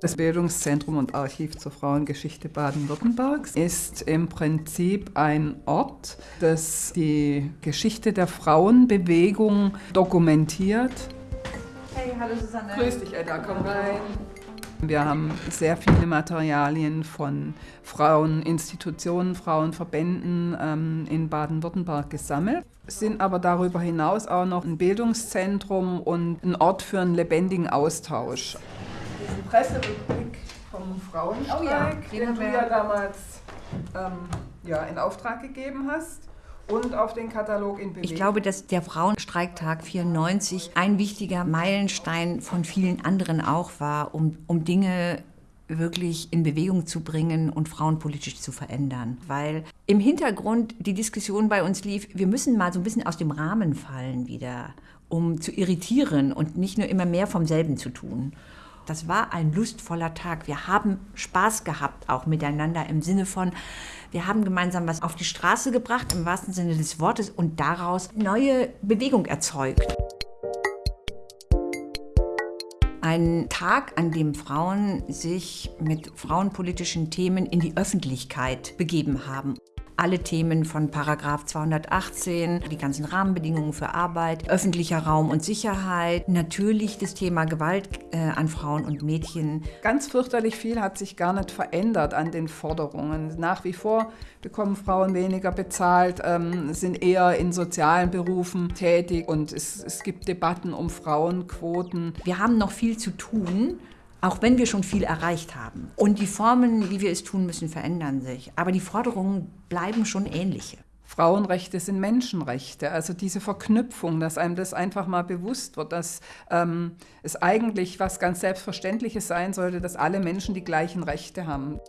Das Bildungszentrum und Archiv zur Frauengeschichte Baden-Württembergs ist im Prinzip ein Ort, das die Geschichte der Frauenbewegung dokumentiert. Hey, hallo Susanne. Grüß dich, Edda, komm rein. Wir haben sehr viele Materialien von Fraueninstitutionen, Frauenverbänden ähm, in Baden-Württemberg gesammelt, sind aber darüber hinaus auch noch ein Bildungszentrum und ein Ort für einen lebendigen Austausch. Diesen Presserückblick vom Frauenstreik, Oh ja, den du ja damals ähm, ja, in Auftrag gegeben hast und auf den Katalog in Bewegung. Ich glaube, dass der Frauenstreiktag 94 ein wichtiger Meilenstein von vielen anderen auch war, um, um Dinge wirklich in Bewegung zu bringen und Frauen politisch zu verändern. Weil im Hintergrund die Diskussion bei uns lief, wir müssen mal so ein bisschen aus dem Rahmen fallen wieder, um zu irritieren und nicht nur immer mehr vom selben zu tun. Das war ein lustvoller Tag. Wir haben Spaß gehabt, auch miteinander im Sinne von, wir haben gemeinsam was auf die Straße gebracht, im wahrsten Sinne des Wortes, und daraus neue Bewegung erzeugt. Ein Tag, an dem Frauen sich mit frauenpolitischen Themen in die Öffentlichkeit begeben haben. Alle Themen von Paragraph 218, die ganzen Rahmenbedingungen für Arbeit, öffentlicher Raum und Sicherheit, natürlich das Thema Gewalt äh, an Frauen und Mädchen. Ganz fürchterlich viel hat sich gar nicht verändert an den Forderungen. Nach wie vor bekommen Frauen weniger bezahlt, ähm, sind eher in sozialen Berufen tätig und es, es gibt Debatten um Frauenquoten. Wir haben noch viel zu tun, auch wenn wir schon viel erreicht haben. Und die Formen, wie wir es tun müssen, verändern sich. Aber die Forderungen bleiben schon ähnliche. Frauenrechte sind Menschenrechte. Also diese Verknüpfung, dass einem das einfach mal bewusst wird, dass ähm, es eigentlich was ganz Selbstverständliches sein sollte, dass alle Menschen die gleichen Rechte haben.